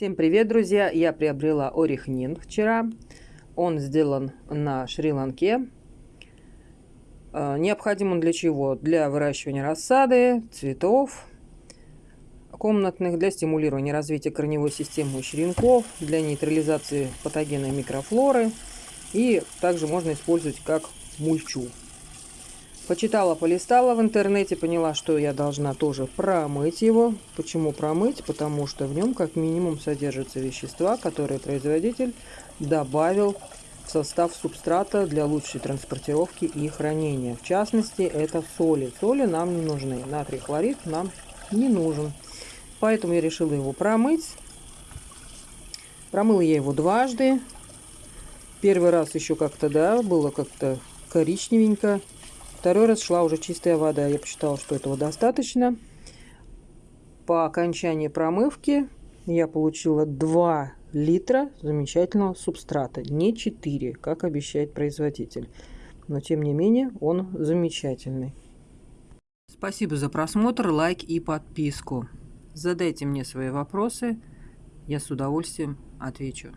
Всем привет, друзья! Я приобрела орехнин вчера. Он сделан на Шри-Ланке. Э, необходим он для чего? Для выращивания рассады, цветов комнатных, для стимулирования развития корневой системы у черенков, для нейтрализации патогенной микрофлоры. И также можно использовать как мульчу. Почитала, полистала в интернете, поняла, что я должна тоже промыть его. Почему промыть? Потому что в нем как минимум содержатся вещества, которые производитель добавил в состав субстрата для лучшей транспортировки и хранения. В частности, это соли. Соли нам не нужны. Натрий хлорид нам не нужен. Поэтому я решила его промыть. Промыла я его дважды. Первый раз еще как-то, да, было как-то коричневенько. Второй раз шла уже чистая вода. Я посчитала, что этого достаточно. По окончании промывки я получила 2 литра замечательного субстрата. Не 4, как обещает производитель. Но тем не менее он замечательный. Спасибо за просмотр, лайк и подписку. Задайте мне свои вопросы. Я с удовольствием отвечу.